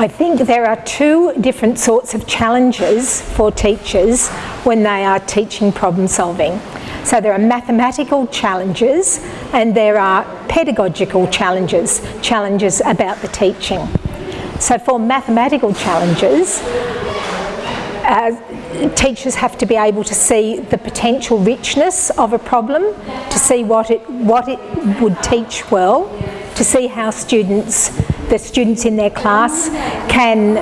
I think there are two different sorts of challenges for teachers when they are teaching problem solving. So there are mathematical challenges and there are pedagogical challenges, challenges about the teaching. So for mathematical challenges, uh, teachers have to be able to see the potential richness of a problem, to see what it, what it would teach well, to see how students, the students in their class can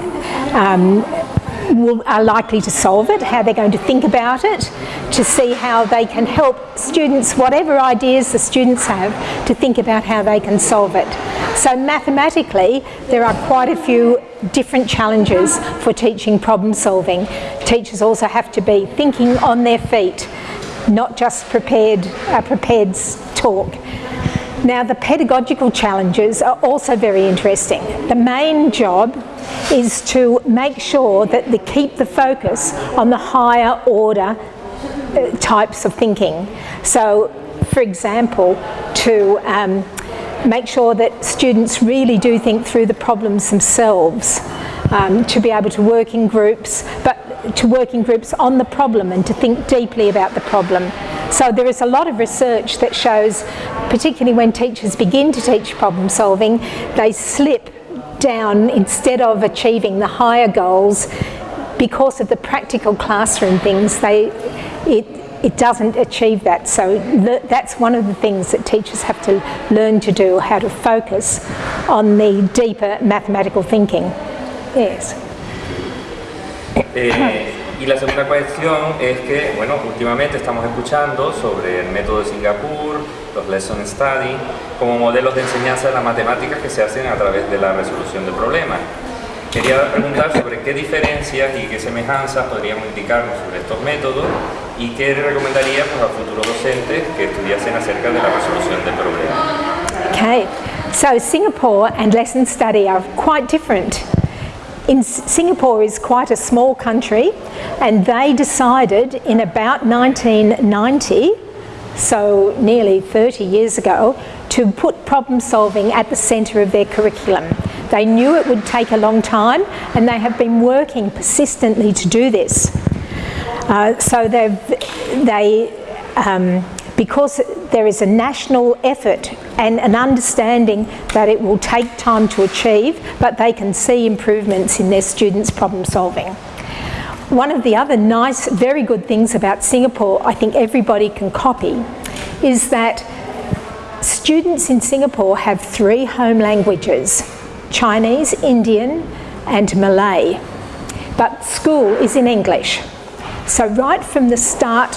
um, will, are likely to solve it, how they're going to think about it, to see how they can help students, whatever ideas the students have, to think about how they can solve it. So mathematically, there are quite a few different challenges for teaching problem solving. Teachers also have to be thinking on their feet, not just prepared, a prepared talk. Now the pedagogical challenges are also very interesting. The main job is to make sure that they keep the focus on the higher order uh, types of thinking. So for example, to um, make sure that students really do think through the problems themselves, um, to be able to work in groups, but to work in groups on the problem and to think deeply about the problem. So there is a lot of research that shows, particularly when teachers begin to teach problem solving, they slip down instead of achieving the higher goals because of the practical classroom things they it it doesn't achieve that. So that's one of the things that teachers have to learn to do how to focus on the deeper mathematical thinking. Yes. Eh, y la segunda cuestión es que, bueno, últimamente estamos escuchando sobre el método de Singapur, los lesson study, como modelos de enseñanza de las matemáticas que se hacen a través de la resolución de problemas. Quería preguntar sobre qué diferencias y qué semejanzas podríamos indicarnos sobre estos métodos y qué recomendaría pues, a futuros docentes que estudiasen acerca de la resolución de problemas. Okay, so Singapore and lesson study are quite different. In Singapore is quite a small country and they decided in about 1990 so nearly 30 years ago, to put problem solving at the centre of their curriculum. They knew it would take a long time and they have been working persistently to do this. Uh, so they, um, because there is a national effort and an understanding that it will take time to achieve, but they can see improvements in their students' problem solving. One of the other nice, very good things about Singapore, I think everybody can copy, is that students in Singapore have three home languages, Chinese, Indian and Malay, but school is in English. So right from the start,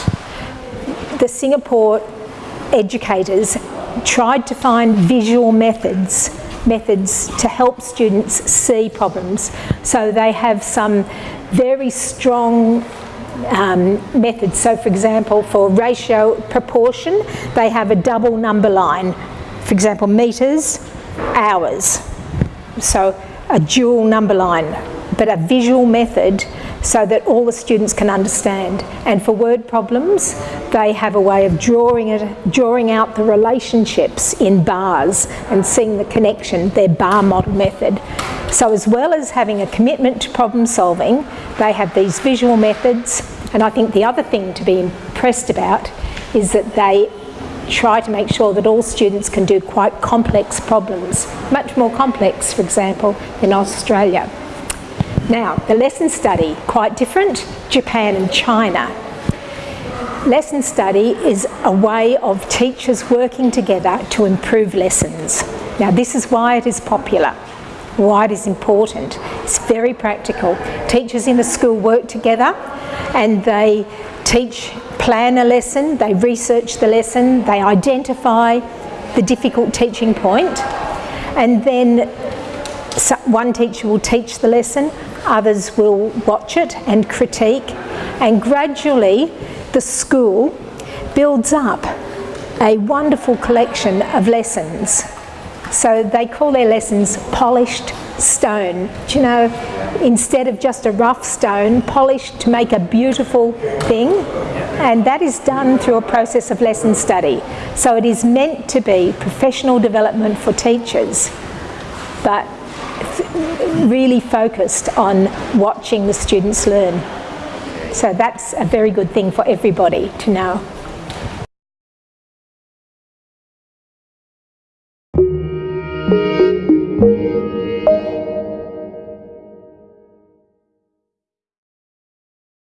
the Singapore educators tried to find visual methods methods to help students see problems. So they have some very strong um, methods. So for example, for ratio proportion, they have a double number line. For example, metres, hours. So a dual number line, but a visual method so that all the students can understand. And for word problems, they have a way of drawing, it, drawing out the relationships in bars and seeing the connection, their bar model method. So as well as having a commitment to problem solving, they have these visual methods. And I think the other thing to be impressed about is that they try to make sure that all students can do quite complex problems, much more complex, for example, in Australia. Now, the lesson study, quite different, Japan and China. Lesson study is a way of teachers working together to improve lessons. Now, this is why it is popular, why it is important. It's very practical. Teachers in the school work together and they teach, plan a lesson, they research the lesson, they identify the difficult teaching point and then one teacher will teach the lesson, others will watch it and critique and gradually the school builds up a wonderful collection of lessons. So they call their lessons polished stone. Do you know, instead of just a rough stone, polished to make a beautiful thing. And that is done through a process of lesson study. So it is meant to be professional development for teachers. But really focused on watching the students learn. So that's a very good thing for everybody to know.